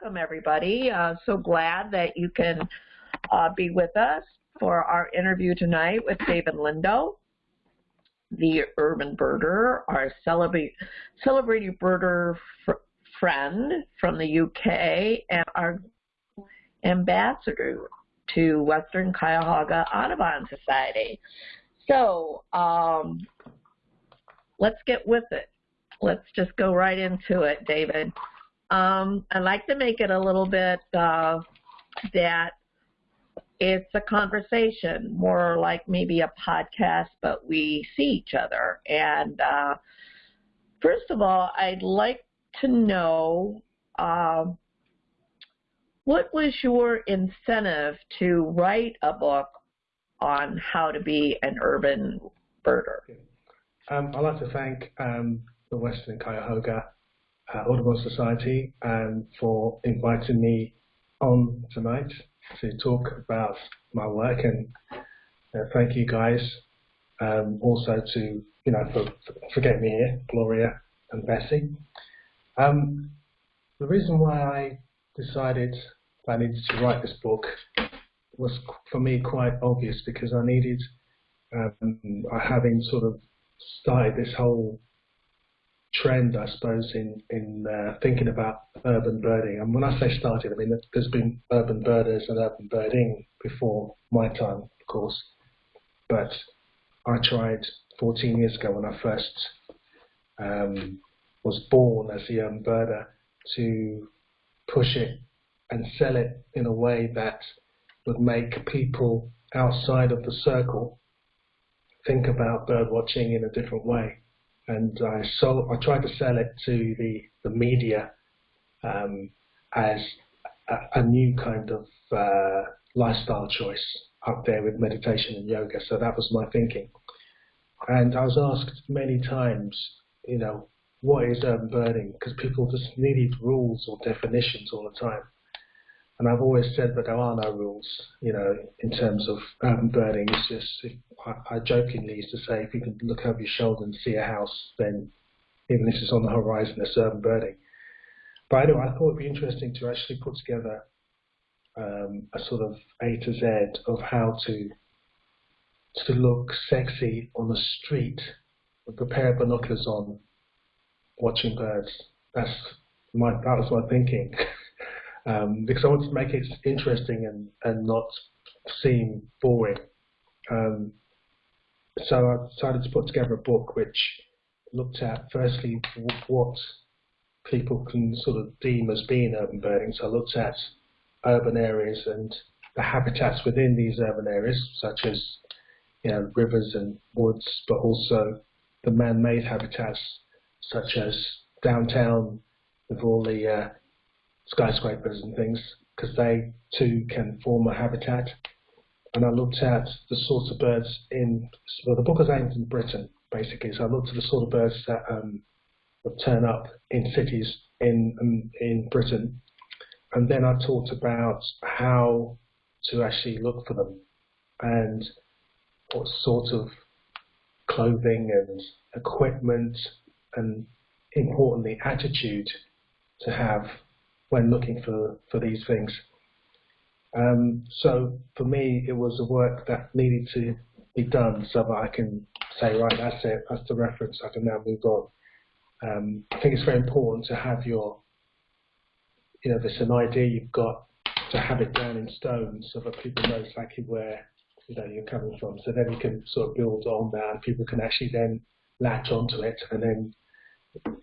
welcome everybody. Uh, so glad that you can uh, be with us for our interview tonight with David Lindo, the urban birder, our celebrating birder fr friend from the UK, and our ambassador to Western Cuyahoga Audubon Society. So um, let's get with it. Let's just go right into it, David. Um, I like to make it a little bit uh, that it's a conversation, more like maybe a podcast, but we see each other. And uh, first of all, I'd like to know uh, what was your incentive to write a book on how to be an urban birder? Um, I'd like to thank um, the Western Cuyahoga uh, Audubon Society and for inviting me on tonight to talk about my work and uh, thank you guys um, also to you know for, for getting me here, Gloria and Bessie. Um, the reason why I decided I needed to write this book was for me quite obvious because I needed um, having sort of started this whole trend, I suppose, in in uh, thinking about urban birding. And when I say started, I mean there's been urban birders and urban birding before my time, of course. But I tried 14 years ago when I first um, was born as a urban birder to push it and sell it in a way that would make people outside of the circle think about bird watching in a different way and I sold, I tried to sell it to the, the media um, as a, a, new kind of uh, lifestyle choice up there with meditation and yoga. So that was my thinking. And I was asked many times, you know, what is urban birding? Because people just needed rules or definitions all the time. And I've always said that there are no rules, you know, in terms of urban birding. It's just, I, I jokingly used to say, if you can look over your shoulder and see a house, then even if it's on the horizon, it's urban birding. But anyway, I thought it'd be interesting to actually put together um, a sort of A to Z of how to to look sexy on the street with a pair of binoculars on, watching birds. That's my that was my thinking. um, because I wanted to make it interesting and, and not seem boring. Um, so I decided to put together a book which looked at firstly what people can sort of deem as being urban birding. So I looked at urban areas and the habitats within these urban areas, such as you know rivers and woods, but also the man-made habitats, such as downtown with all the uh, skyscrapers and things because they too can form a habitat. And I looked at the sorts of birds in, well, the book is aimed in Britain, basically. So I looked at the sort of birds that um, would turn up in cities in, um, in Britain. And then I talked about how to actually look for them and what sort of clothing and equipment and importantly attitude to have when looking for, for these things. Um, so for me, it was a work that needed to be done so that I can say, right, that's it, that's the reference, I can now move on. Um, I think it's very important to have your, you know, there's an idea you've got to have it down in stone so that people know exactly where you know you're coming from. So then you can sort of build on that, and people can actually then latch onto it and then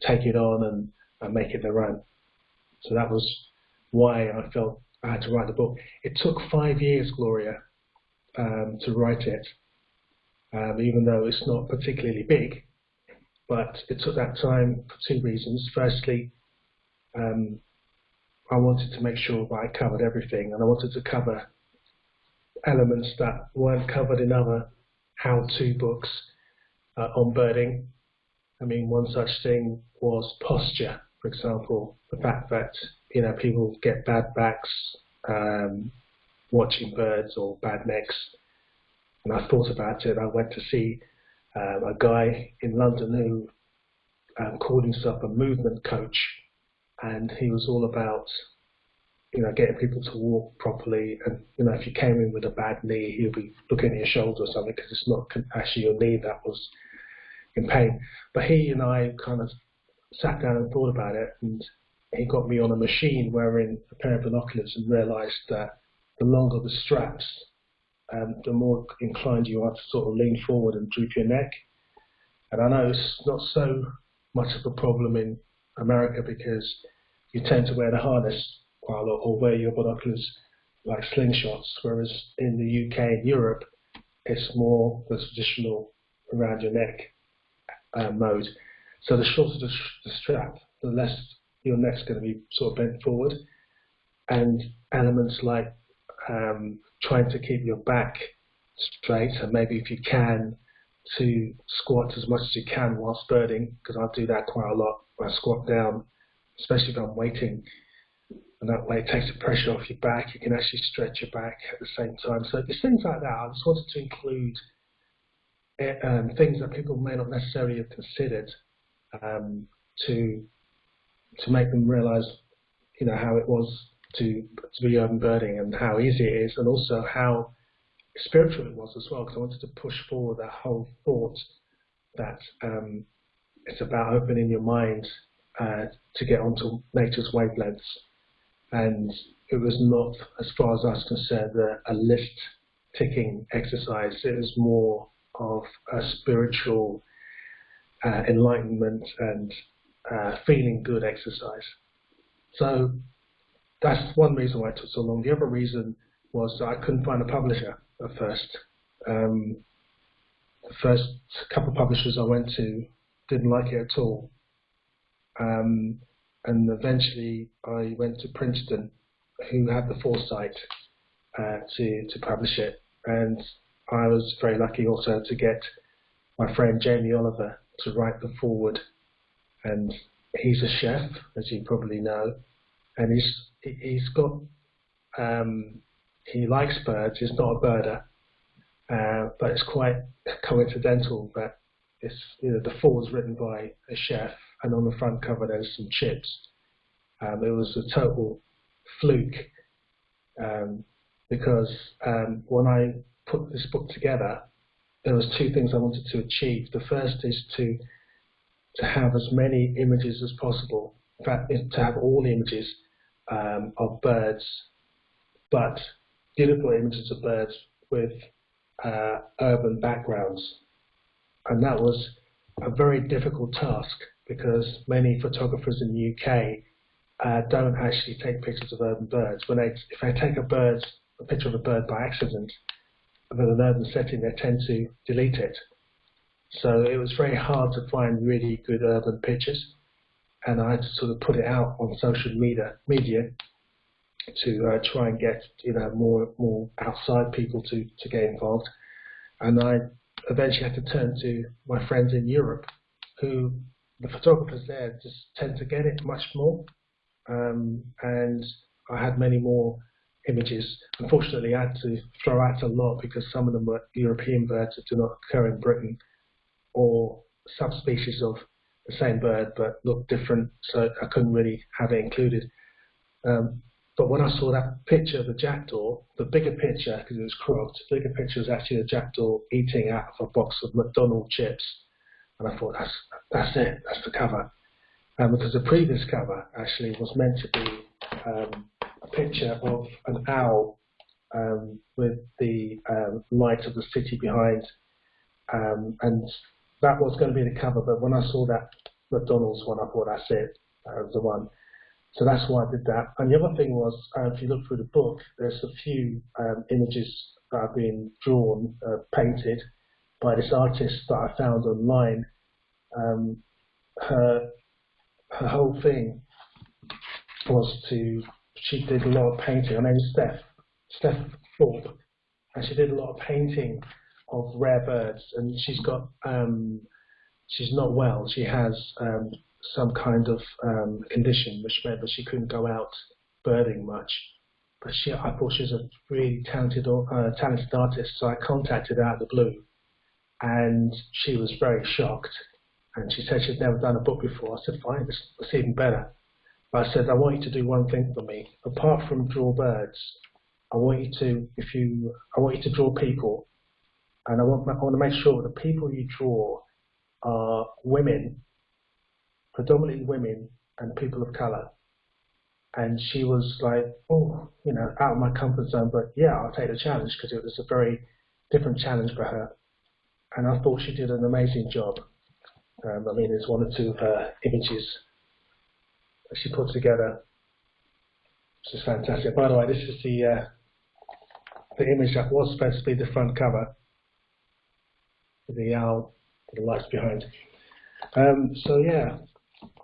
take it on and, and make it their own. So that was why I felt I had to write the book. It took five years, Gloria, um, to write it, um, even though it's not particularly big. But it took that time for two reasons. Firstly, um, I wanted to make sure that I covered everything, and I wanted to cover elements that weren't covered in other how-to books uh, on birding. I mean, one such thing was posture for example, the fact that you know people get bad backs um, watching birds or bad necks. And I thought about it. I went to see um, a guy in London who um, called himself a movement coach, and he was all about you know, getting people to walk properly. And, you know, if you came in with a bad knee, he'll be looking at your shoulder or something because it's not actually your knee that was in pain. But he and I kind of sat down and thought about it, and he got me on a machine wearing a pair of binoculars and realized that the longer the straps, um, the more inclined you are to sort of lean forward and droop your neck. And I know it's not so much of a problem in America because you tend to wear the harness quite a lot or wear your binoculars like slingshots, whereas in the UK and Europe, it's more the traditional around your neck uh, mode. So the shorter the, the strap, the less your neck's going to be sort of bent forward. And elements like um, trying to keep your back straight, and maybe if you can, to squat as much as you can whilst birding, because I do that quite a lot. I squat down, especially if I'm waiting, and that way it takes the pressure off your back. You can actually stretch your back at the same time. So there's things like that. I just wanted to include eh, um, things that people may not necessarily have considered um, to to make them realise, you know, how it was to to be urban birding and how easy it is, and also how spiritual it was as well. Because I wanted to push forward that whole thought that um, it's about opening your mind uh, to get onto nature's wavelengths, and it was not, as far as I was concerned, a, a list ticking exercise. It was more of a spiritual uh, enlightenment and uh, feeling good exercise. So that's one reason why it took so long. The other reason was that I couldn't find a publisher at first. Um, the first couple of publishers I went to didn't like it at all. Um, and eventually I went to Princeton, who had the foresight uh, to, to publish it. And I was very lucky also to get my friend Jamie Oliver to write the foreword, and he's a chef, as you probably know, and he's he's got um, he likes birds. He's not a birder, uh, but it's quite coincidental that it's you know the is written by a chef, and on the front cover there's some chips. Um, it was a total fluke um, because um, when I put this book together, there was two things I wanted to achieve. The first is to to have as many images as possible, in fact, to have all images um, of birds, but beautiful images of birds with uh, urban backgrounds. And that was a very difficult task because many photographers in the UK uh, don't actually take pictures of urban birds. When they, if they take a bird, a picture of a bird by accident, with an urban setting, they tend to delete it so it was very hard to find really good urban pictures, and I had to sort of put it out on social media media to uh, try and get you know more more outside people to to get involved. And I eventually had to turn to my friends in Europe, who the photographers there just tend to get it much more, um, and I had many more images. Unfortunately, I had to throw out a lot because some of them were European birds that do not occur in Britain or subspecies of the same bird but look different, so I couldn't really have it included. Um, but when I saw that picture of the jackdaw, the bigger picture, because it was cropped, the bigger picture was actually a jackdaw eating out of a box of McDonald's chips. And I thought, that's, that's it, that's the cover. Um, because the previous cover actually was meant to be um, a picture of an owl um, with the um, light of the city behind. Um, and that was going to be the cover, but when I saw that McDonald's one, I thought that's it, that was the one. So that's why I did that. And the other thing was, uh, if you look through the book, there's a few um, images that have been drawn, uh, painted by this artist that I found online. Um, her her whole thing was to she did a lot of painting. Her is Steph Steph Thorpe, and she did a lot of painting of rare birds, and she's got um, she's not well. She has um, some kind of um, condition which meant that she couldn't go out birding much. But she, I thought she was a really talented, uh, talented artist, so I contacted her out of the blue, and she was very shocked. And she said she'd never done a book before. I said, fine, it's, it's even better. I said, I want you to do one thing for me. Apart from draw birds, I want you to, if you, I want you to draw people, and I want, I want to make sure the people you draw are women, predominantly women and people of color. And she was like, oh, you know, out of my comfort zone, but yeah, I'll take the challenge because it was a very different challenge for her. And I thought she did an amazing job. Um, I mean, there's one or two of her images she put together. This is fantastic. By the way, this is the uh, the image that was supposed to be the front cover. The owl, the lights behind. Um, so yeah,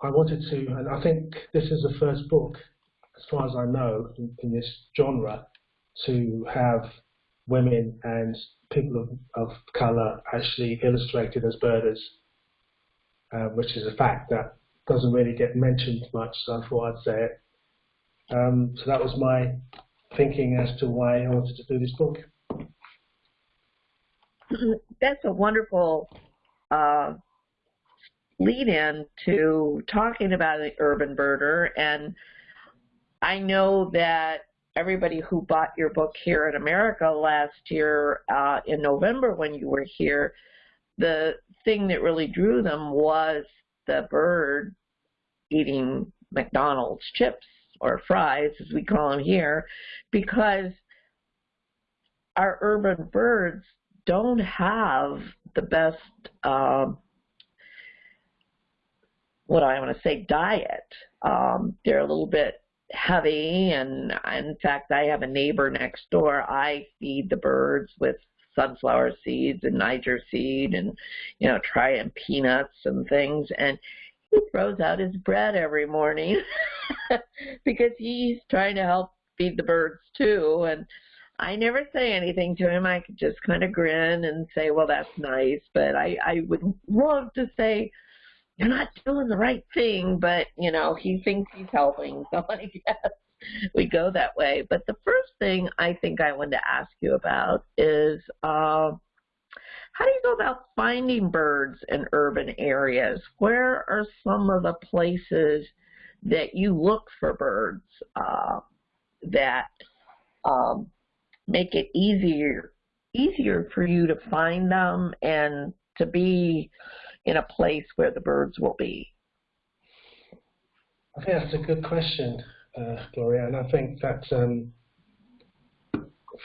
I wanted to, and I think this is the first book, as far as I know, in, in this genre, to have women and people of, of colour actually illustrated as birders, uh, which is a fact that doesn't really get mentioned much, so I thought I'd say it. Um, so that was my thinking as to why I wanted to do this book. That's a wonderful uh, lead in to talking about the urban birder. And I know that everybody who bought your book here in America last year uh, in November when you were here, the thing that really drew them was the bird eating McDonald's chips or fries, as we call them here, because our urban birds don't have the best um, what I want to say diet. Um, they're a little bit heavy, and in fact, I have a neighbor next door. I feed the birds with sunflower seeds and Niger seed, and you know, try and peanuts and things, and he throws out his bread every morning because he's trying to help feed the birds too, and. I never say anything to him. I could just kind of grin and say, "Well, that's nice," but I I would love to say, you're not doing the right thing, but you know, he thinks he's helping. So I guess we go that way. But the first thing I think I wanted to ask you about is uh, how do you go about finding birds in urban areas? Where are some of the places that you look for birds uh, that um, make it easier easier for you to find them and to be in a place where the birds will be? That's a good question, uh, Gloria, and I think that um,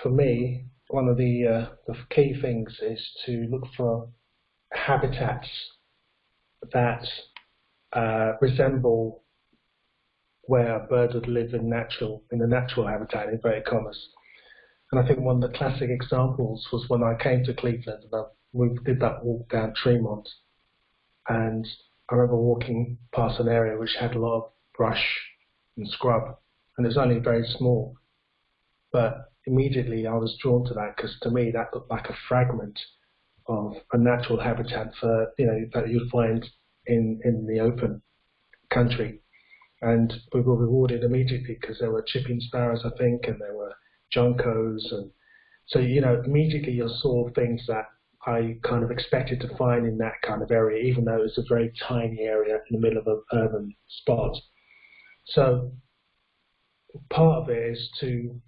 for me, one of the, uh, the key things is to look for habitats that uh, resemble where a bird would live in natural in the natural habitat in very commas. And I think one of the classic examples was when I came to Cleveland and I, we did that walk down Tremont and I remember walking past an area which had a lot of brush and scrub, and it was only very small. But immediately I was drawn to that because to me that looked like a fragment of a natural habitat for you know that you'd find in in the open country. And we were rewarded immediately because there were chipping sparrows, I think, and there were juncos, and so you know immediately you saw things that I kind of expected to find in that kind of area, even though it's a very tiny area in the middle of an urban spot. So part of it is to,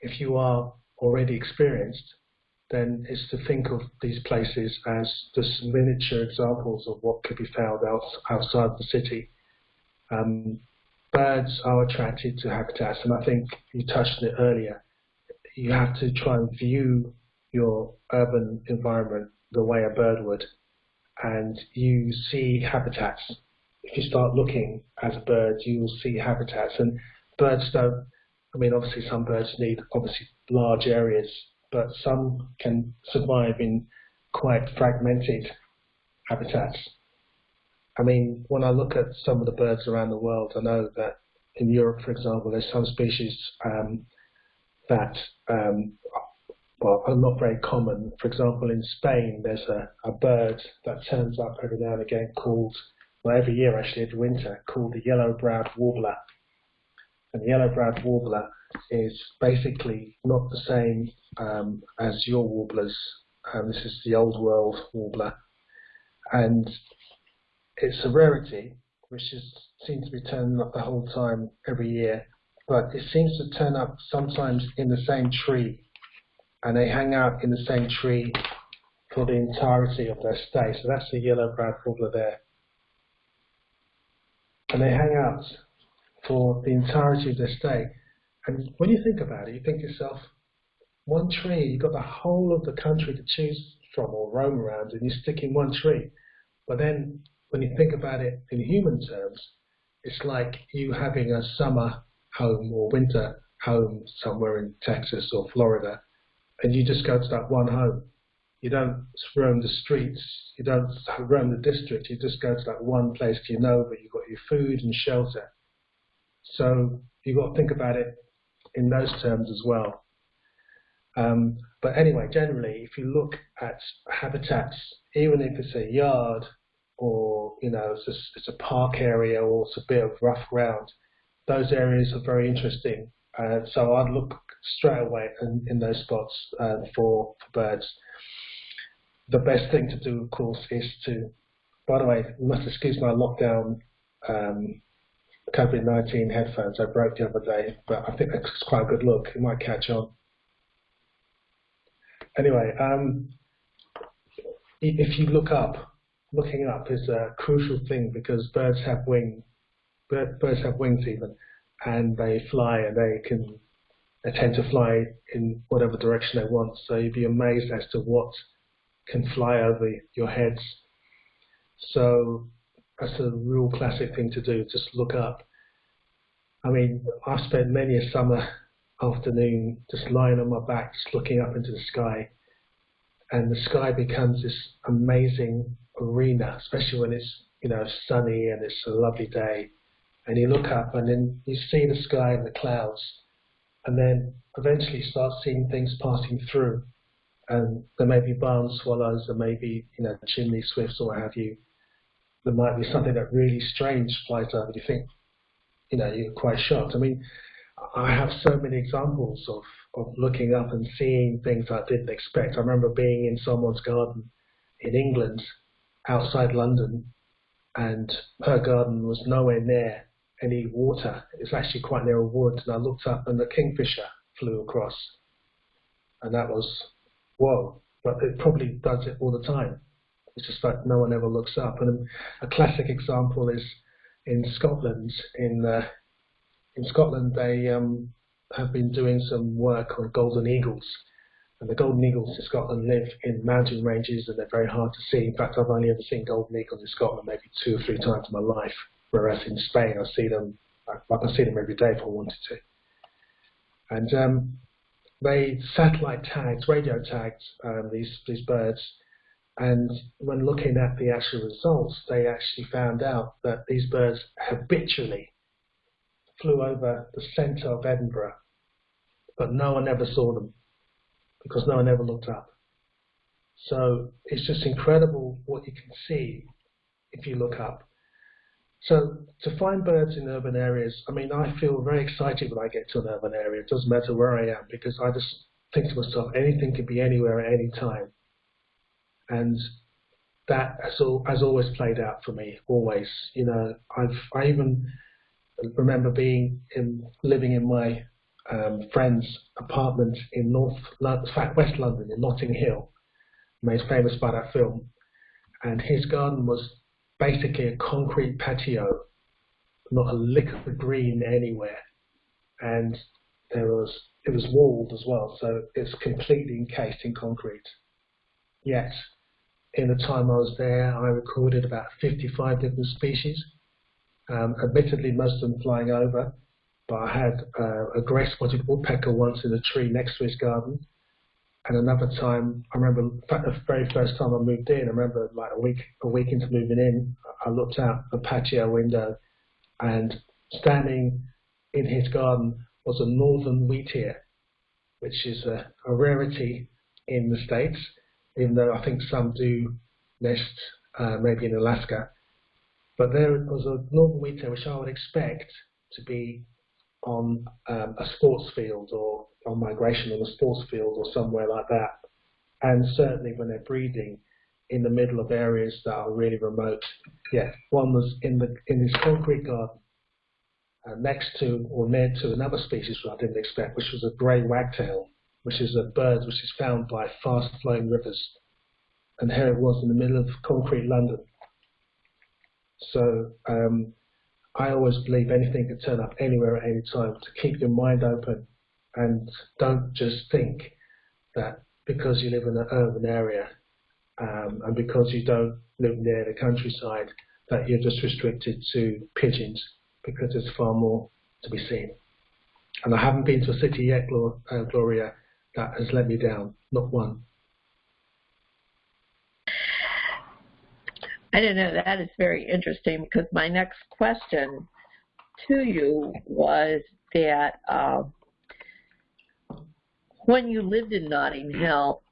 if you are already experienced, then is to think of these places as just miniature examples of what could be found out, outside the city. Um, birds are attracted to habitats, and I think you touched on it earlier. You have to try and view your urban environment the way a bird would, and you see habitats. If you start looking as a bird, you will see habitats, and birds don't. I mean, obviously, some birds need obviously large areas, but some can survive in quite fragmented habitats. I mean, when I look at some of the birds around the world, I know that in Europe, for example, there's some species um, that um, well, are not very common. For example, in Spain, there's a, a bird that turns up every now and again called, well, every year actually, every winter, called the yellow-browed warbler. And the yellow-browed warbler is basically not the same um, as your warblers. Um, this is the old world warbler. And it's a rarity, which is, seems to be turning up the whole time every year, but it seems to turn up sometimes in the same tree, and they hang out in the same tree for the entirety of their stay. So that's the yellow-browed warbler there. And they hang out for the entirety of their stay. And when you think about it, you think yourself, one tree, you've got the whole of the country to choose from or roam around, and you stick in one tree. But then when you think about it in human terms, it's like you having a summer home or winter home somewhere in Texas or Florida, and you just go to that one home. You don't roam the streets, you don't roam the district, you just go to that one place you know, but you've got your food and shelter. So you've got to think about it in those terms as well. Um, but anyway, generally, if you look at habitats, even if it's a yard or you know it's a, it's a park area or it's a bit of rough ground, those areas are very interesting. Uh, so I'd look straight away in, in those spots uh, for, for birds. The best thing to do, of course, is to. By the way, must excuse my lockdown um, COVID-19 headphones I broke the other day, but I think that's quite a good look. It might catch on. Anyway, um, if you look up, looking up is a crucial thing because birds have wings. Birds have wings even, and they fly and they can they tend to fly in whatever direction they want. So you'd be amazed as to what can fly over your heads. So that's a real classic thing to do. Just look up. I mean, I've spent many a summer afternoon just lying on my back, just looking up into the sky, and the sky becomes this amazing arena, especially when it's you know sunny and it's a lovely day, and you look up and then you see the sky and the clouds, and then eventually start seeing things passing through, and there may be barn swallows, there may be you know chimney swifts or what have you. There might be something that really strange flies over. You think, you know, you're quite shocked. I mean, I have so many examples of, of looking up and seeing things I didn't expect. I remember being in someone's garden in England, outside London, and her garden was nowhere near any water. It's actually quite near a wood, and I looked up and a kingfisher flew across, and that was whoa. But it probably does it all the time. It's just that no one ever looks up. And a classic example is in Scotland. In uh, in Scotland, they um, have been doing some work on golden eagles. And the golden eagles in Scotland live in mountain ranges and they're very hard to see. In fact, I've only ever seen golden eagles in Scotland maybe two or three times in my life. Whereas in Spain, I see them, I, I can see them every day if I wanted to. And um, they satellite tagged, radio tagged um, these these birds and when looking at the actual results, they actually found out that these birds habitually flew over the centre of Edinburgh, but no one ever saw them because no one ever looked up. So it's just incredible what you can see if you look up. So to find birds in urban areas, I mean, I feel very excited when I get to an urban area. It doesn't matter where I am because I just think to myself, anything can be anywhere at any time and that has, all, has always played out for me. Always, you know, I've I even remember being in living in my um, friend's apartment in North, West London in Notting Hill, made famous by that film, and his garden was basically a concrete patio, not a lick of green anywhere, and there was it was walled as well, so it's completely encased in concrete. Yet in the time I was there, I recorded about 55 different species. Um, admittedly, most of them flying over, but I had uh, a great spotted woodpecker once in a tree next to his garden. And another time, I remember, the very first time I moved in, I remember like a week, a week into moving in, I looked out the patio window, and standing in his garden was a northern wheatear, which is a, a rarity in the States even though I think some do nest uh, maybe in Alaska. But there was a northern wheatear which I would expect to be on um, a sports field or on migration on a sports field or somewhere like that. And certainly when they're breeding, in the middle of areas that are really remote. Yeah, one was in the in this concrete garden uh, next to or near to another species which I didn't expect, which was a grey wagtail, which is a bird which is found by fast-flowing rivers. And here it was in the middle of concrete London. So um, I always believe anything can turn up anywhere at any time. To keep your mind open and don't just think that because you live in an urban area um, and because you don't live near the countryside that you're just restricted to pigeons because there's far more to be seen. And I haven't been to a city yet, uh, Gloria, that has let me down, not one. I don't know. That is very interesting because my next question to you was that uh, when you lived in Notting Hill,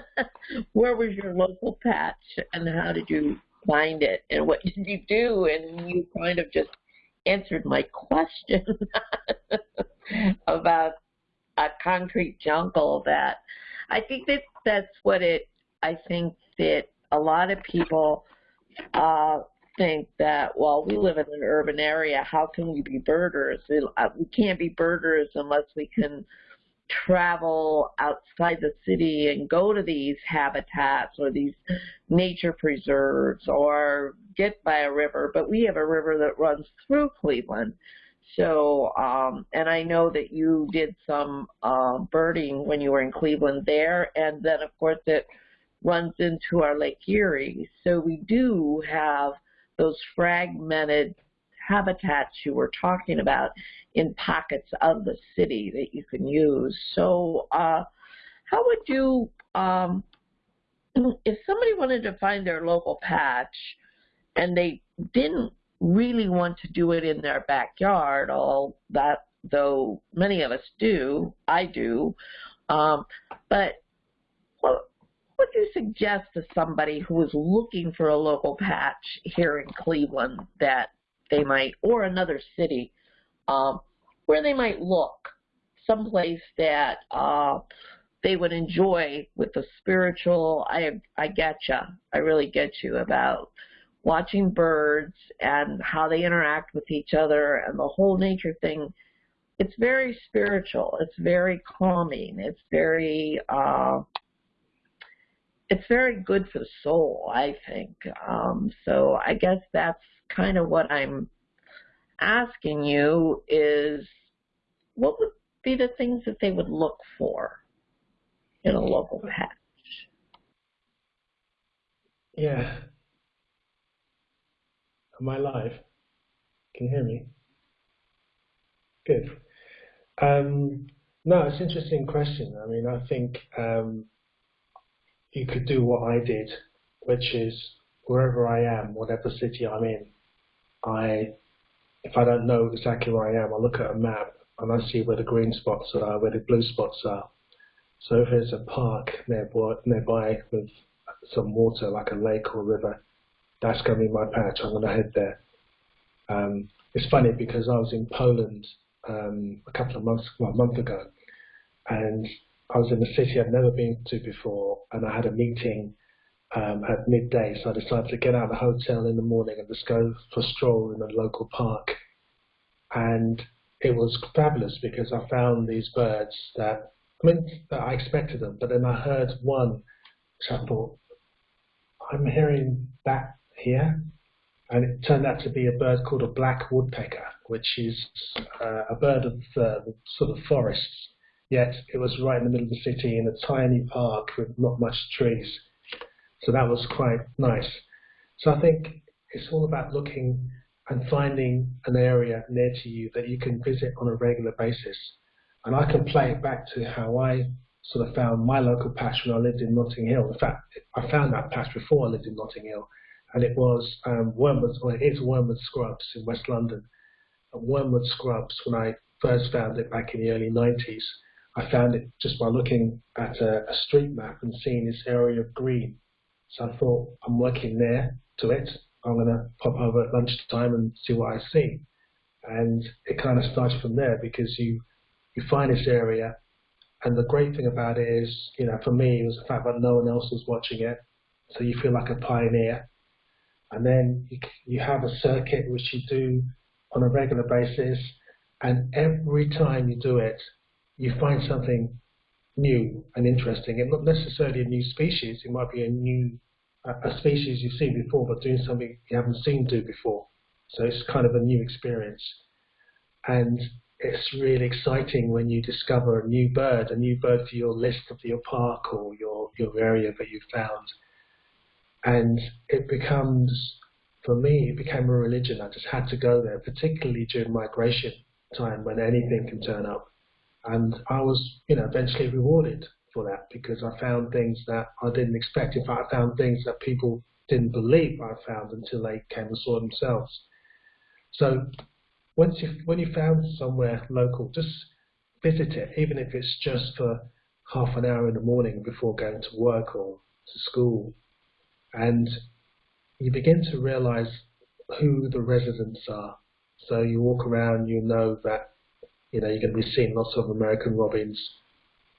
where was your local patch and how did you find it and what did you do? And you kind of just answered my question about a concrete jungle that I think that that's what it, I think that a lot of people uh, think that, well, we live in an urban area, how can we be birders? Uh, we can't be birders unless we can travel outside the city and go to these habitats or these nature preserves or get by a river, but we have a river that runs through Cleveland. So, um, and I know that you did some uh, birding when you were in Cleveland there, and then of course it runs into our Lake Erie. So we do have those fragmented habitats you were talking about in pockets of the city that you can use. So uh, how would you, um, if somebody wanted to find their local patch and they didn't really want to do it in their backyard, all that though many of us do, I do, um, but what would you suggest to somebody who is looking for a local patch here in Cleveland that they might, or another city, um, where they might look, someplace that uh, they would enjoy with the spiritual. I I get you. I really get you about watching birds and how they interact with each other and the whole nature thing. It's very spiritual. It's very calming. It's very uh, it's very good for the soul, I think. Um, so I guess that's kind of what I'm asking you is what would be the things that they would look for in a local patch? Yeah. Am I live? Can you hear me? Good. Um, no, it's an interesting question. I mean, I think um, you could do what I did, which is wherever I am, whatever city I'm in, I, if I don't know exactly where I am, I look at a map and I see where the green spots are, where the blue spots are. So if there's a park nearby, nearby with some water, like a lake or a river, that's going to be my patch. I'm going to head there. Um, it's funny because I was in Poland um, a couple of months, well, a month ago, and I was in a city I'd never been to before, and I had a meeting um, at midday, so I decided to get out of the hotel in the morning and just go for a stroll in a local park. And it was fabulous because I found these birds that, I mean, I expected them, but then I heard one, which I thought, I'm hearing that here. And it turned out to be a bird called a black woodpecker, which is uh, a bird of uh, sort of forests yet it was right in the middle of the city in a tiny park with not much trees. So that was quite nice. So I think it's all about looking and finding an area near to you that you can visit on a regular basis. And I can play it back to how I sort of found my local patch when I lived in Notting Hill. In fact, I found that patch before I lived in Notting Hill, and it was um, Wormwood, or it is Wormwood Scrubs in West London. Wormwood Scrubs, when I first found it back in the early 90s, I found it just by looking at a, a street map and seeing this area of green. So I thought, I'm working there to it. I'm going to pop over at lunchtime and see what I see. And it kind of started from there because you you find this area, and the great thing about it is, you know, for me, it was the fact that no one else was watching it. so you feel like a pioneer. And then you, you have a circuit which you do on a regular basis, and every time you do it, you find something new and interesting. And not necessarily a new species, it might be a new a species you've seen before, but doing something you haven't seen do before. So it's kind of a new experience. And it's really exciting when you discover a new bird, a new bird for your list of your park or your, your area that you've found. And it becomes, for me, it became a religion. I just had to go there, particularly during migration time when anything can turn up. And I was, you know, eventually rewarded for that because I found things that I didn't expect. In fact, I found things that people didn't believe I found until they came and saw themselves. So once you when you found somewhere local, just visit it, even if it's just for half an hour in the morning before going to work or to school, and you begin to realize who the residents are. So you walk around, you know that you know, you're going to be seeing lots of American robins.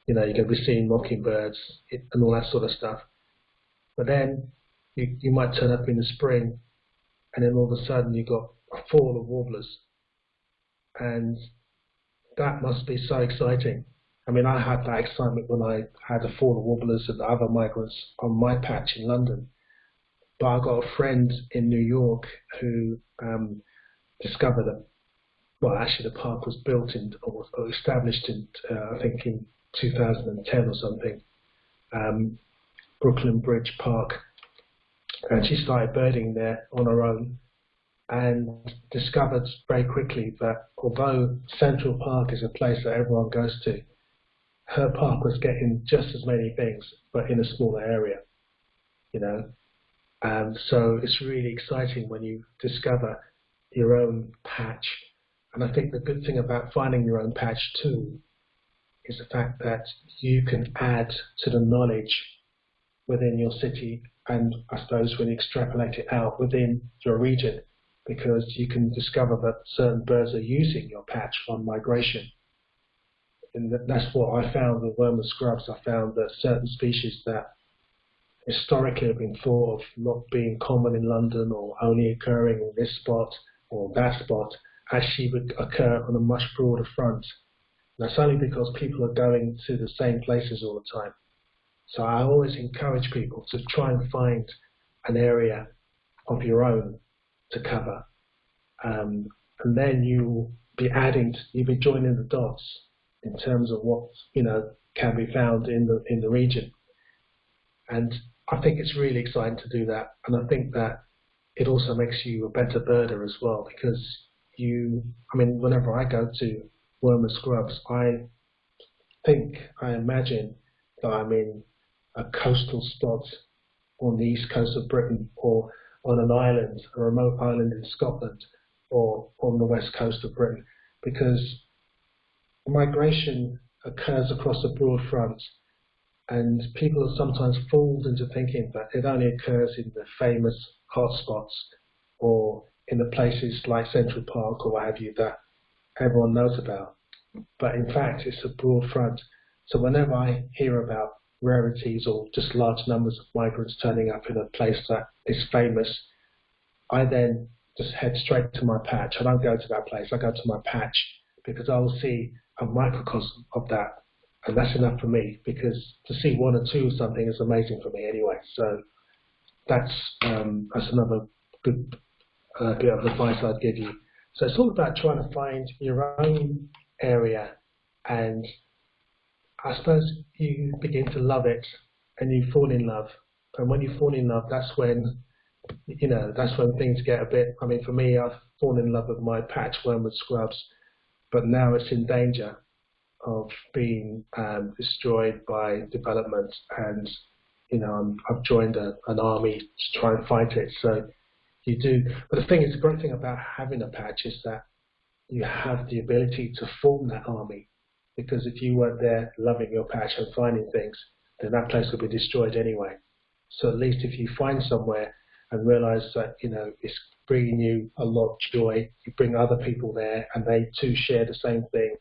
You know, you're going to be seeing mockingbirds and all that sort of stuff. But then you, you might turn up in the spring, and then all of a sudden you've got a fall of warblers. And that must be so exciting. I mean, I had that excitement when I had a fall of warblers and other migrants on my patch in London. But I got a friend in New York who um, discovered a well, actually, the park was built in or, established in, uh, I think, in 2010 or something. Um, Brooklyn Bridge Park, and she started birding there on her own, and discovered very quickly that although Central Park is a place that everyone goes to, her park was getting just as many things, but in a smaller area. You know, and so it's really exciting when you discover your own patch and I think the good thing about finding your own patch too is the fact that you can add to the knowledge within your city and I suppose when you extrapolate it out within your region because you can discover that certain birds are using your patch on migration. And that's what I found with Wormwood Scrubs. I found that certain species that historically have been thought of not being common in London or only occurring in this spot or that spot actually would occur on a much broader front. That's only because people are going to the same places all the time. So I always encourage people to try and find an area of your own to cover. Um, and then you'll be adding, you'll be joining the dots in terms of what, you know, can be found in the, in the region. And I think it's really exciting to do that. And I think that it also makes you a better birder as well because you, I mean, whenever I go to Wormwood Scrubs, I think, I imagine that I'm in a coastal spot on the east coast of Britain or on an island, a remote island in Scotland or on the west coast of Britain because migration occurs across a broad front and people are sometimes fooled into thinking that it only occurs in the famous hotspots or in the places like Central Park or what have you that everyone knows about. But in fact, it's a broad front. So whenever I hear about rarities or just large numbers of migrants turning up in a place that is famous, I then just head straight to my patch. I don't go to that place. I go to my patch because I will see a microcosm of that, and that's enough for me. Because to see one or two of something is amazing for me anyway. So that's um, that's another good uh, bit of advice I'd give you. So it's all about trying to find your own area and I suppose you begin to love it and you fall in love. And when you fall in love, that's when, you know, that's when things get a bit, I mean, for me, I've fallen in love with my patch wormwood scrubs, but now it's in danger of being um, destroyed by development and, you know, i have joined a, an army to try and fight it. So you do. But the thing is, the great thing about having a patch is that you have the ability to form that army. Because if you weren't there loving your patch and finding things, then that place would be destroyed anyway. So at least if you find somewhere and realize that, you know, it's bringing you a lot of joy, you bring other people there and they too share the same thing,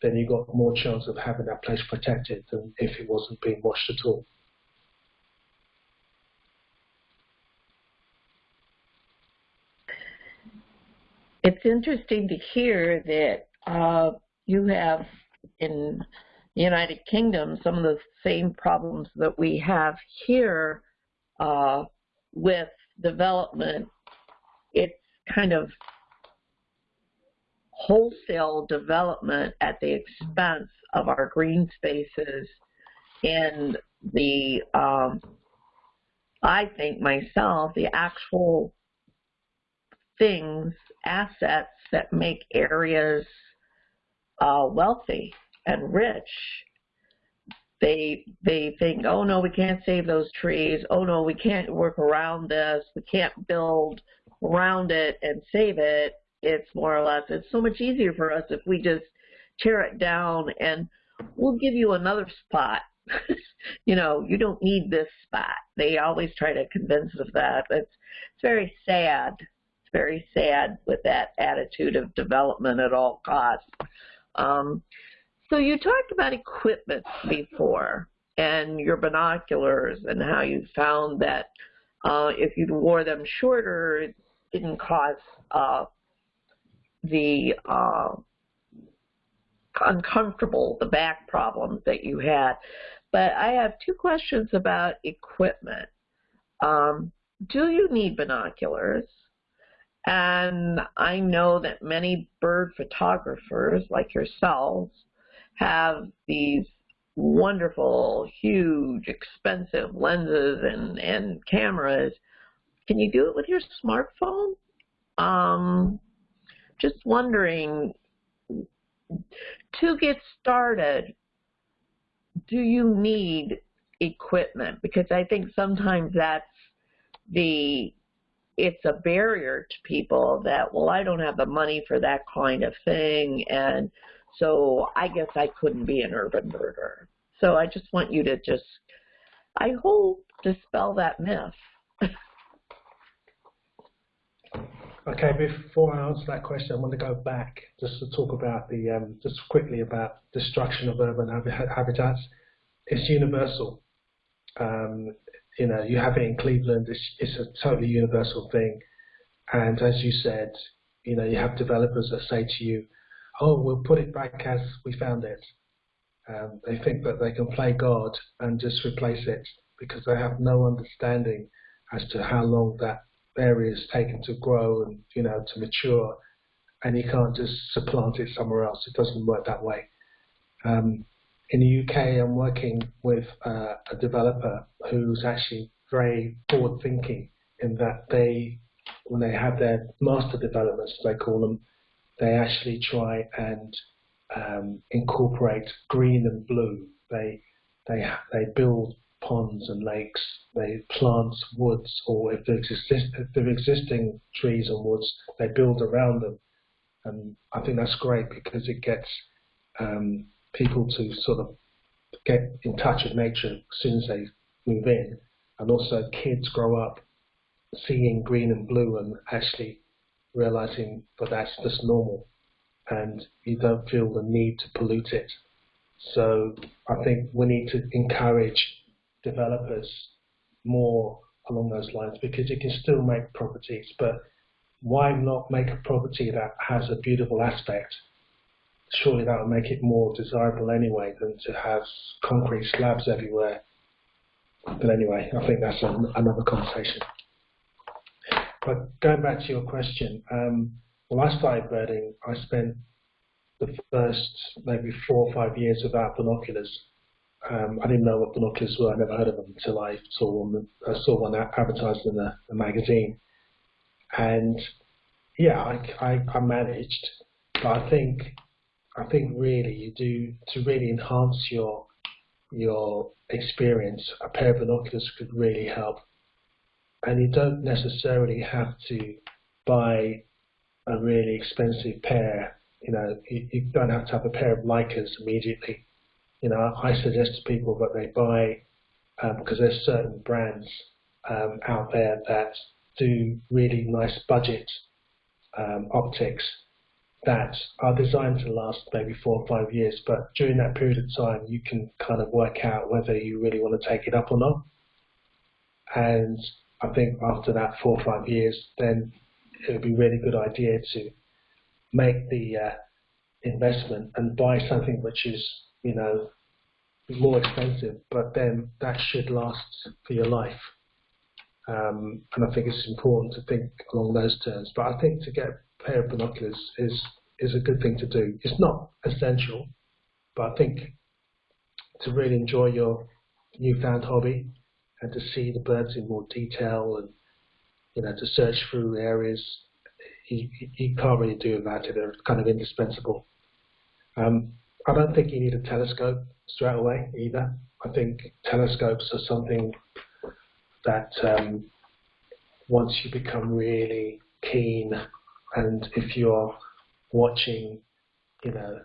then you've got more chance of having that place protected than if it wasn't being washed at all. It's interesting to hear that uh, you have in the United Kingdom some of the same problems that we have here uh, with development. It's kind of wholesale development at the expense of our green spaces and the um, I think myself the actual things assets that make areas uh, wealthy and rich. They they think oh no we can't save those trees. Oh no we can't work around this. We can't build around it and save it. It's more or less it's so much easier for us if we just tear it down and we'll give you another spot. You know you don't need this spot. They always try to convince us of that. It's it's very sad very sad with that attitude of development at all costs um, so you talked about equipment before and your binoculars and how you found that uh, if you wore them shorter, it didn't cause uh, the uh, uncomfortable, the back problems that you had. But I have two questions about equipment. Um, do you need binoculars? And I know that many bird photographers like yourselves have these wonderful, huge, expensive lenses and, and cameras. Can you do it with your smartphone? Um, just wondering, to get started, do you need equipment? Because I think sometimes that's the, it's a barrier to people that, well, I don't have the money for that kind of thing. And so I guess I couldn't be an urban birder. So I just want you to just, I hope, dispel that myth. okay, before I answer that question, I want to go back just to talk about the, um, just quickly about destruction of urban habitats. It's universal. Um, you know, you have it in Cleveland. It's, it's a totally universal thing. And as you said, you know, you have developers that say to you, oh, we'll put it back as we found it. Um, they think that they can play God and just replace it because they have no understanding as to how long that area is taken to grow and you know to mature, and you can't just supplant it somewhere else. It doesn't work that way. Um, in the UK, I'm working with uh, a developer who's actually very forward thinking in that they, when they have their master developments, they call them, they actually try and um, incorporate green and blue. They they they build ponds and lakes. They plant woods, or if there's, exist, existing trees and woods, they build around them. And I think that's great because it gets um, people to sort of get in touch with nature as soon as they move in, and also kids grow up seeing green and blue and actually realizing that that's just normal and you don't feel the need to pollute it. So I think we need to encourage developers more along those lines because you can still make properties, but why not make a property that has a beautiful aspect? Surely that will make it more desirable anyway than to have concrete slabs everywhere. But anyway, I think that's an, another conversation. But going back to your question, um, when I started birding, I spent the first maybe four or five years without binoculars. Um, I didn't know what binoculars were. I never heard of them until I saw one. I saw one advertised in a, a magazine, and yeah, I, I, I managed. But I think I think really you do to really enhance your your experience. A pair of binoculars could really help, and you don't necessarily have to buy a really expensive pair. You know, you, you don't have to have a pair of Leicas immediately. You know, I suggest to people that they buy because um, there's certain brands um, out there that do really nice budget um, optics that are designed to last maybe four or five years. But during that period of time, you can kind of work out whether you really want to take it up or not. And I think after that four or five years, then it would be a really good idea to make the uh, investment and buy something which is, you know, more expensive, but then that should last for your life. Um, and I think it's important to think along those terms. But I think to get a pair of binoculars is is a good thing to do. It's not essential, but I think to really enjoy your newfound hobby and to see the birds in more detail and you know to search through areas you, you can't really do without it. They're kind of indispensable. Um, I don't think you need a telescope straight away either. I think telescopes are something that um, once you become really keen and if you're watching, you know,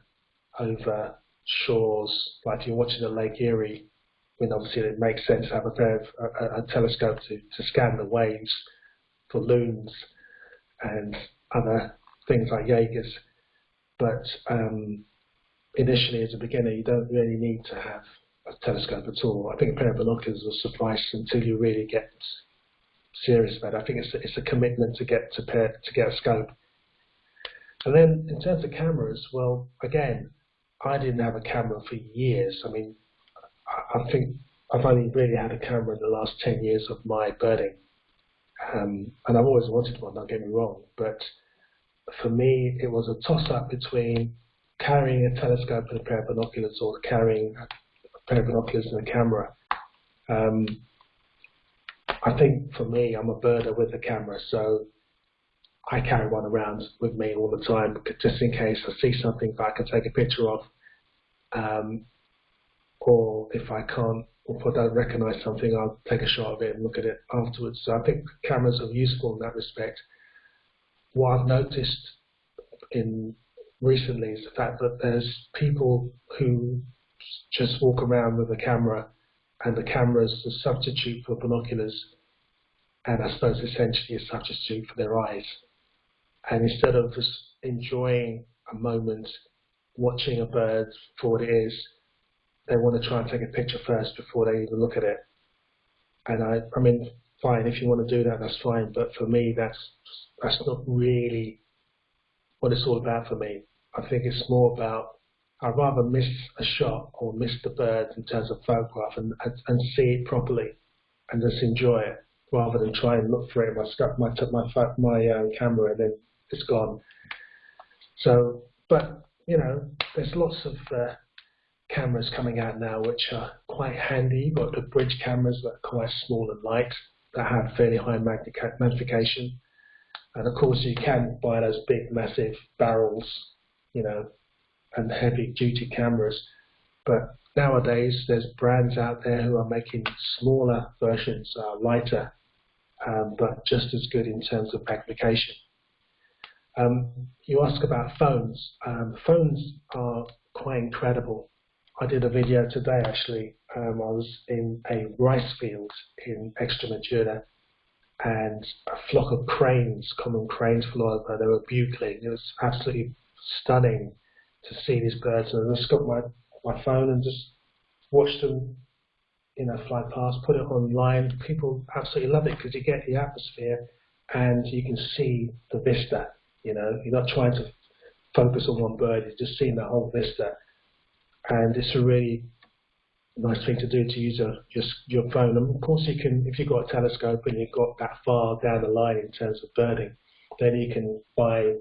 over shores, like you're watching the Lake Erie, mean, obviously it makes sense to have a pair of a, a telescope to, to scan the waves for loons and other things like Jaegers. But um, initially, as a beginner, you don't really need to have a telescope at all. I think a pair of binoculars will suffice until you really get serious about it. I think it's a, it's a commitment to get to pair, to get a scope. And then in terms of cameras, well, again, I didn't have a camera for years. I mean, I, I think I've only really had a camera in the last 10 years of my birding. Um, and I've always wanted one, don't get me wrong, but for me, it was a toss-up between carrying a telescope and a pair of binoculars or carrying a pair of binoculars and a camera. Um, I think for me, I'm a birder with a camera, so I carry one around with me all the time, just in case I see something that I can take a picture of, um, or if I can't, or if I don't recognise something, I'll take a shot of it and look at it afterwards. So I think cameras are useful in that respect. What I've noticed in recently is the fact that there's people who just walk around with a camera and the camera is a substitute for binoculars and I suppose essentially a substitute for their eyes. And instead of just enjoying a moment, watching a bird for what it is, they want to try and take a picture first before they even look at it. And I, I mean, fine, if you want to do that, that's fine. But for me, that's that's not really what it's all about for me. I think it's more about I'd rather miss a shot or miss the bird in terms of photograph and, and, and see it properly and just enjoy it rather than try and look for it. I stuck my my my uh, camera and then it's gone. So, but you know, there's lots of uh, cameras coming out now which are quite handy. You've got the bridge cameras that are quite small and light that have fairly high magnification. And of course, you can buy those big, massive barrels, you know, and heavy duty cameras. But nowadays, there's brands out there who are making smaller versions, uh, lighter, um, but just as good in terms of magnification. Um, you ask about phones. Um, phones are quite incredible. I did a video today actually. Um, I was in a rice field in Extremadura and a flock of cranes, common cranes flew over. They were bugling. It was absolutely stunning to see these birds. And I just got my, my phone and just watched them, you know, fly past, put it online. People absolutely love it because you get the atmosphere and you can see the vista. You know, you're not trying to focus on one bird, you're just seeing the whole vista. And it's a really nice thing to do to use a, just your phone. And of course, you can, if you've got a telescope and you've got that far down the line in terms of birding, then you can buy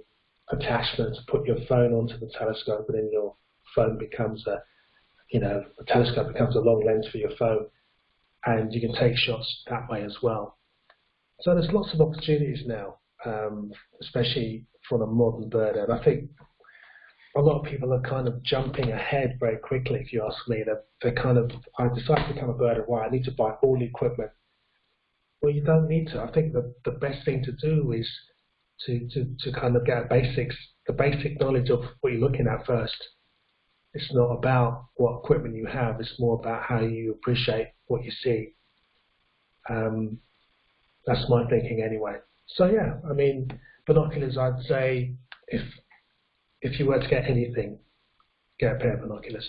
attachments, to put your phone onto the telescope, and then your phone becomes a, you know, the telescope becomes a long lens for your phone, and you can take shots that way as well. So there's lots of opportunities now, um, especially for the modern birder. And I think a lot of people are kind of jumping ahead very quickly, if you ask me. They're, they're kind of, I decided to become a birder, why? I need to buy all the equipment. Well, you don't need to. I think that the best thing to do is to, to, to kind of get basics, the basic knowledge of what you're looking at first. It's not about what equipment you have, it's more about how you appreciate what you see. Um, that's my thinking anyway. So yeah, I mean, binoculars, I'd say if if you were to get anything, get a pair of binoculars.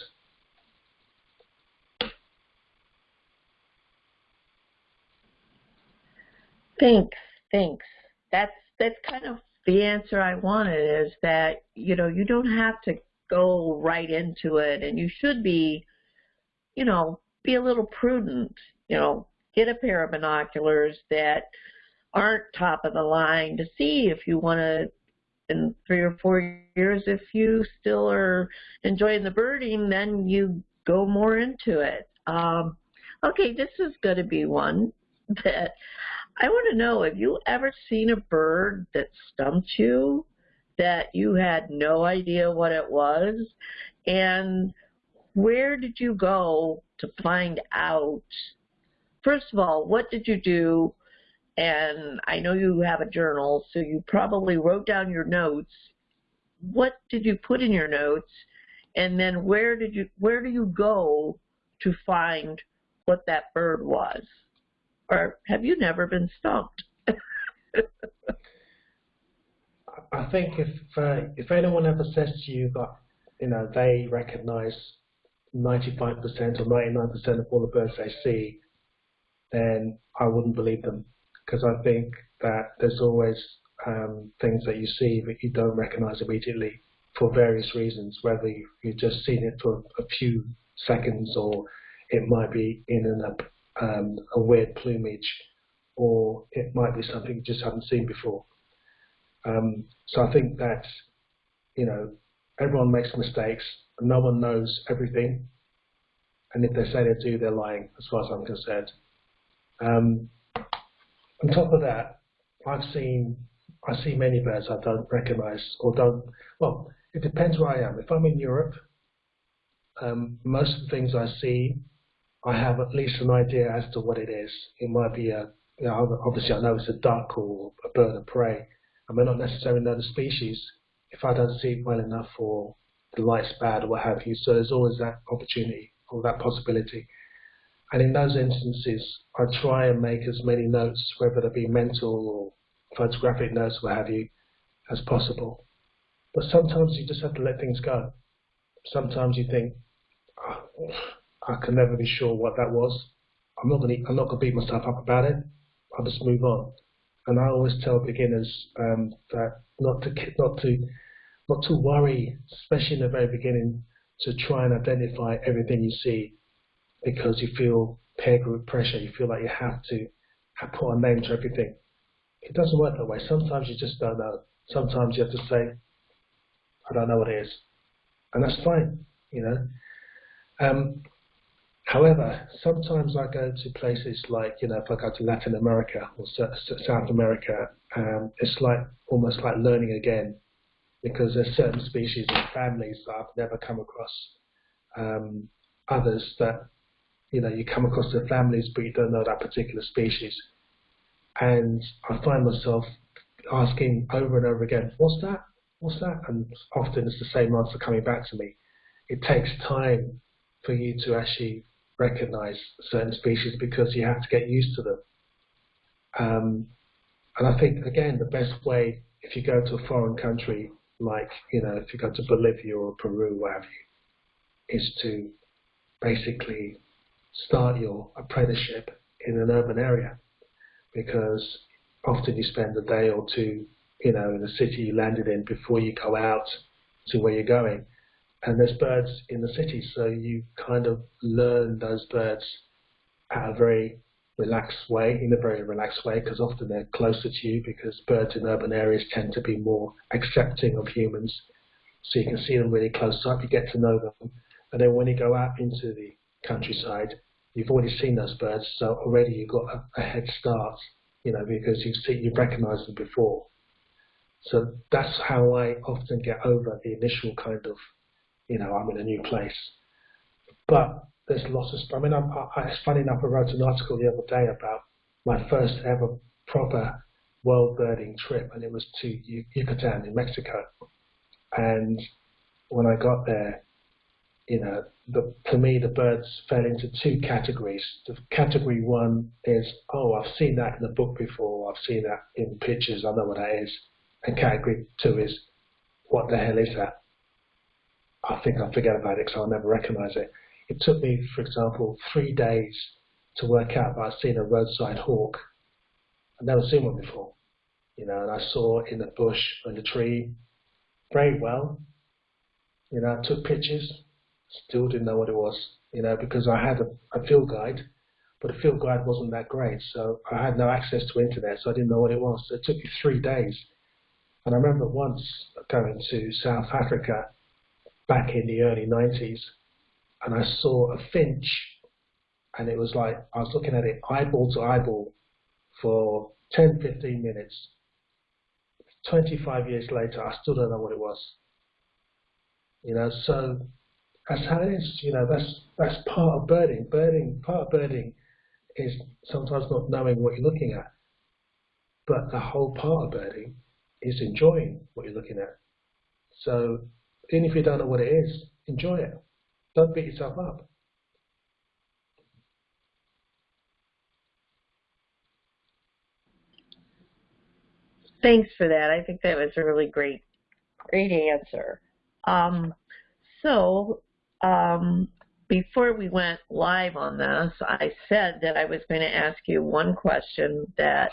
Thanks, thanks. That's that's kind of the answer I wanted is that, you know, you don't have to go right into it and you should be, you know, be a little prudent, you know, get a pair of binoculars that aren't top of the line to see if you want to in three or four years if you still are enjoying the birding then you go more into it. Um, okay this is going to be one that i want to know have you ever seen a bird that stumped you that you had no idea what it was? And where did you go to find out? First of all what did you do and I know you have a journal, so you probably wrote down your notes. What did you put in your notes? And then where did you where do you go to find what that bird was? Or have you never been stumped? I think if uh, if anyone ever says to you that you know they recognise 95% or 99% of all the birds they see, then I wouldn't believe them because I think that there's always um, things that you see that you don't recognize immediately for various reasons, whether you've just seen it for a few seconds or it might be in um, a weird plumage or it might be something you just haven't seen before. Um, so I think that, you know, everyone makes mistakes. No one knows everything. And if they say they do, they're lying, as far as I'm concerned. Um, on top of that, I've seen I see many birds I don't recognise or don't. Well, it depends where I am. If I'm in Europe, um, most of the things I see, I have at least an idea as to what it is. It might be a, you know, obviously I know it's a duck or a bird of prey. I may not necessarily know the species if I don't see it well enough or the light's bad or what have you. So there's always that opportunity or that possibility. And in those instances, I try and make as many notes, whether they be mental or photographic notes, what have you, as possible. But sometimes you just have to let things go. Sometimes you think, oh, I can never be sure what that was. I'm not going to, I'm not to beat myself up about it. I'll just move on. And I always tell beginners um, that not to, not to, not to worry, especially in the very beginning, to try and identify everything you see because you feel peer group pressure. You feel like you have to put a name to everything. It doesn't work that way. Sometimes you just don't know. Sometimes you have to say, I don't know what it is. And that's fine, you know. Um, however, sometimes I go to places like, you know, if I go to Latin America or South America, um, it's like almost like learning again because there's certain species and families that I've never come across. Um, others that you know, you come across the families, but you don't know that particular species. And I find myself asking over and over again, what's that? What's that? And often it's the same answer coming back to me. It takes time for you to actually recognize certain species because you have to get used to them. Um, and I think, again, the best way, if you go to a foreign country, like, you know, if you go to Bolivia or Peru, wherever, is to basically start your apprenticeship in an urban area because often you spend a day or two, you know, in the city you landed in before you go out to where you're going. And there's birds in the city, so you kind of learn those birds at a very relaxed way, in a very relaxed way, because often they're closer to you because birds in urban areas tend to be more accepting of humans. So you can see them really close up, you get to know them. And then when you go out into the countryside, you've already seen those birds, so already you've got a, a head start, you know, because you've seen, you've recognised them before. So that's how I often get over the initial kind of, you know, I'm in a new place. But there's lots of, I mean, I'm, I, it's funny enough, I wrote an article the other day about my first ever proper world birding trip, and it was to Yucatan in Mexico. And when I got there, you know, the, for me, the birds fell into two categories. The category one is, oh, I've seen that in the book before, I've seen that in pictures, I know what that is. And category two is, what the hell is that? I think I'll forget about it because I'll never recognize it. It took me, for example, three days to work out that I'd seen a roadside hawk. I'd never seen one before. you know, and I saw in the bush and the tree very well. You know, I took pictures, still didn't know what it was, you know, because I had a, a field guide, but the field guide wasn't that great, so I had no access to internet, so I didn't know what it was. So it took me three days. And I remember once going to South Africa back in the early 90s, and I saw a finch, and it was like I was looking at it eyeball to eyeball for 10, 15 minutes. 25 years later, I still don't know what it was. You know, so that's how it is. You know, that's that's part of birding. Birding, part of birding is sometimes not knowing what you're looking at, but the whole part of birding is enjoying what you're looking at. So even if you don't know what it is, enjoy it. Don't beat yourself up. Thanks for that. I think that was a really great, great answer. Um, so um, before we went live on this, I said that I was going to ask you one question that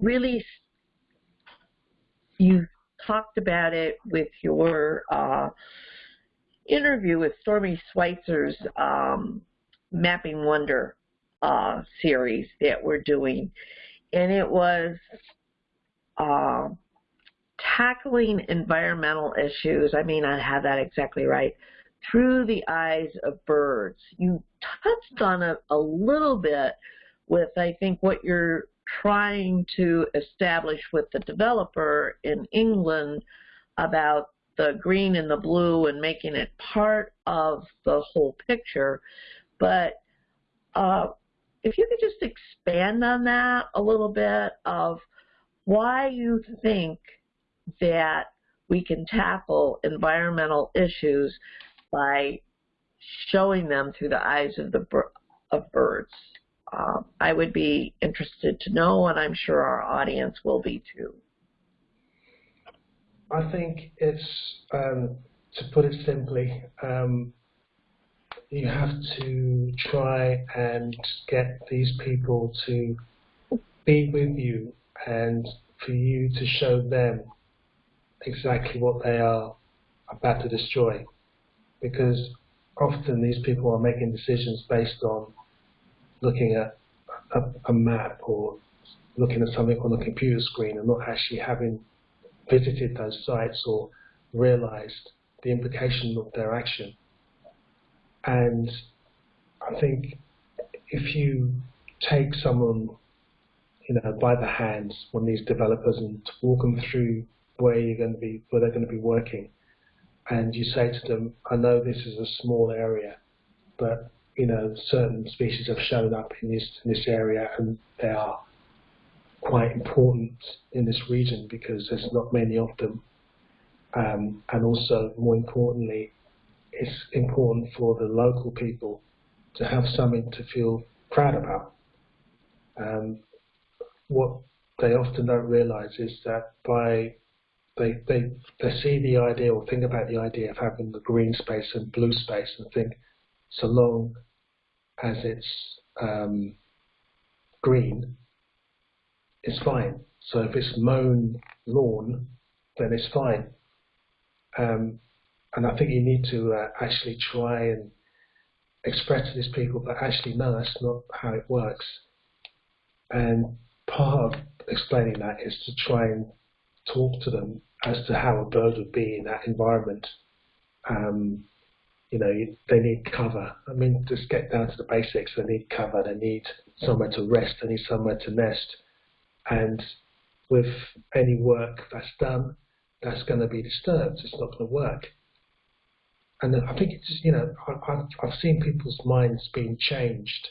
really you talked about it with your uh, interview with Stormy Schweitzer's um, Mapping Wonder uh, series that we're doing. And it was uh, tackling environmental issues, I mean, I have that exactly right, through the eyes of birds. You touched on it a little bit with, I think, what you're trying to establish with the developer in England about the green and the blue and making it part of the whole picture. But uh, if you could just expand on that a little bit of why you think that we can tackle environmental issues by showing them through the eyes of the of birds. Um, I would be interested to know, and I'm sure our audience will be too. I think it's, um, to put it simply, um, you have to try and get these people to be with you and for you to show them exactly what they are about to destroy. Because often these people are making decisions based on looking at a, a map or looking at something on a computer screen and not actually having visited those sites or realized the implication of their action. And I think if you take someone you know, by the hands one of these developers and walk them through where you're going to be, where they're going to be working. And you say to them, I know this is a small area, but you know, certain species have shown up in this in this area, and they are quite important in this region because there's not many of them. Um, and also, more importantly, it's important for the local people to have something to feel proud about. Um, what they often don't realize is that by they, they, they see the idea or think about the idea of having the green space and blue space and think so long as it's um, green, it's fine. So if it's mown lawn, then it's fine. Um, and I think you need to uh, actually try and express to these people that actually no, that's not how it works. And part of explaining that is to try and talk to them as to how a bird would be in that environment. Um, you know, they need cover. I mean, just get down to the basics. They need cover. They need somewhere to rest. They need somewhere to nest. And with any work that's done, that's going to be disturbed. It's not going to work. And I think it's, you know, I've, I've seen people's minds being changed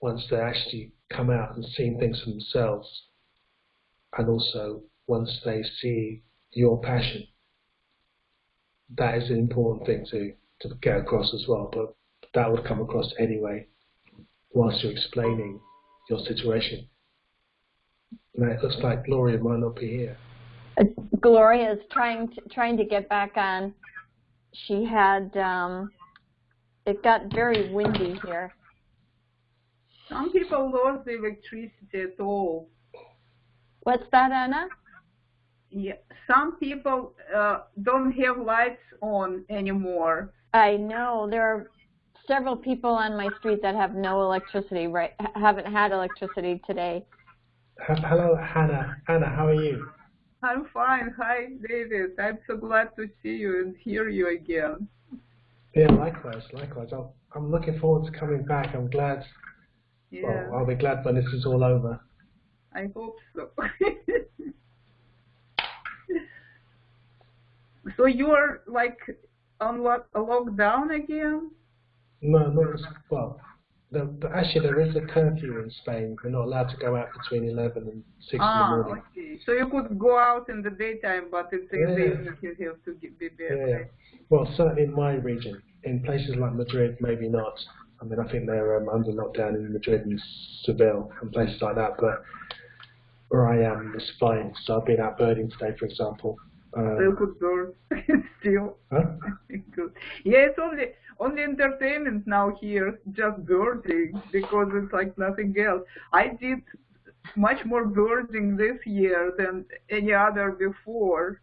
once they actually come out and see things for themselves, and also once they see your passion. That is an important thing to, to get across as well, but that would come across anyway whilst you're explaining your situation. Now it looks like Gloria might not be here. Gloria is trying to, trying to get back on. She had, um, it got very windy here. Some people lost the electricity at all. What's that, Anna? Yeah, some people uh, don't have lights on anymore. I know there are several people on my street that have no electricity. Right, haven't had electricity today. Hello, Hannah. Hannah, how are you? I'm fine. Hi, David. I'm so glad to see you and hear you again. Yeah, likewise, likewise. i am looking forward to coming back. I'm glad. Yeah. Well, I'll be glad when this is all over. I hope so. so you're like on lock, a lockdown again? No, not as well. The, the, actually, there is a curfew in Spain. We're not allowed to go out between 11 and 6 ah, in the morning. Okay. So you could go out in the daytime, but it's yeah. the evening you have to be back. Yeah. Well, certainly in my region. In places like Madrid, maybe not. I mean, I think they're um, under lockdown in Madrid and Seville and places like that. But where I am is fine. So I've been out birding today, for example. Still good bird. Still. Huh? good. Yeah, it's only only entertainment now here, just birding, because it's like nothing else. I did much more birding this year than any other before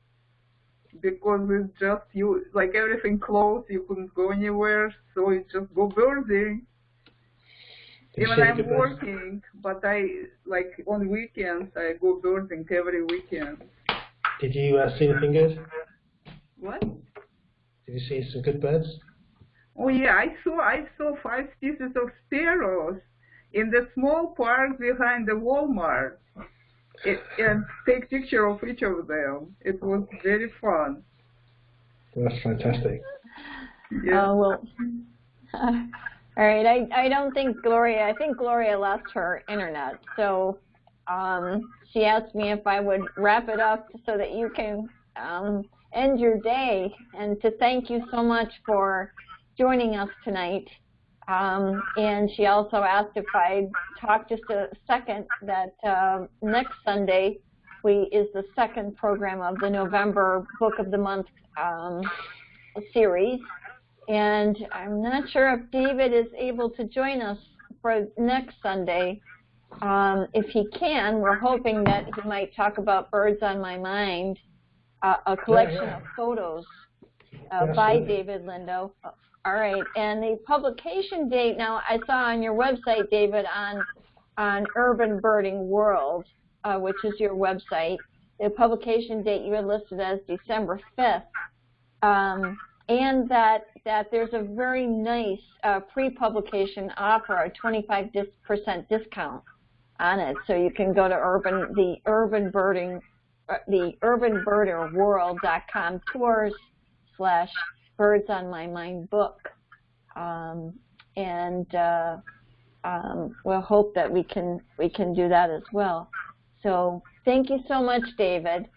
because it's just you like everything closed you couldn't go anywhere so you just go birding even i'm working but i like on weekends i go birding every weekend did you uh, see anything good what did you see some good birds oh yeah i saw i saw five species of sparrows in the small park behind the walmart it, and take picture of each of them. It was very fun. That's fantastic. Yeah. Oh well. all right. I I don't think Gloria. I think Gloria lost her internet. So um, she asked me if I would wrap it up so that you can um, end your day, and to thank you so much for joining us tonight. Um, and she also asked if I'd talk just a second that uh, next Sunday we is the second program of the November Book of the Month um, series. And I'm not sure if David is able to join us for next Sunday. Um, if he can, we're hoping that he might talk about Birds on My Mind, uh, a collection yeah, yeah. of photos uh, by David Lindo all right, and the publication date. Now, I saw on your website, David, on on Urban Birding World, uh, which is your website. The publication date you had listed as December 5th, um, and that that there's a very nice uh, pre-publication offer, a 25% discount on it, so you can go to urban the urban birding uh, the urbanbirderworld.com tours slash Birds on My Mind book. Um, and uh, um, we'll hope that we can we can do that as well. So thank you so much, David.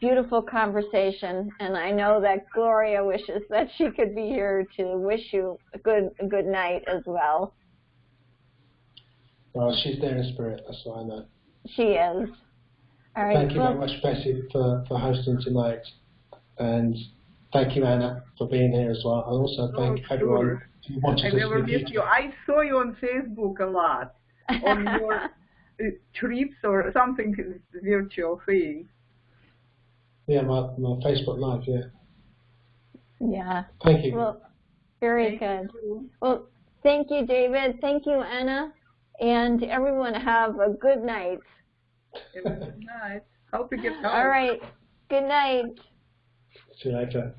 Beautiful conversation, and I know that Gloria wishes that she could be here to wish you a good a good night as well. Well, she's there in spirit. That's what I know. She is. All right. Thank you well, very much, Bessie, for, for hosting tonight, and Thank you, Anna, for being here as well. And also thank oh, everyone sure. who watches I this never video. missed you. I saw you on Facebook a lot on your uh, trips or something virtual thing. Yeah, my, my Facebook Live, yeah. Yeah. Thank you. Well, very Thank good. you. Well, thank you, David. Thank you, Anna. And everyone have a good night. It was nice. Hope you get home. All right. Good night. See you later.